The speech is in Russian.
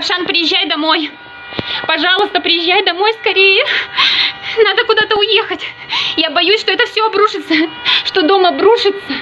Равшан, приезжай домой. Пожалуйста, приезжай домой скорее. Надо куда-то уехать. Я боюсь, что это все обрушится, что дом обрушится.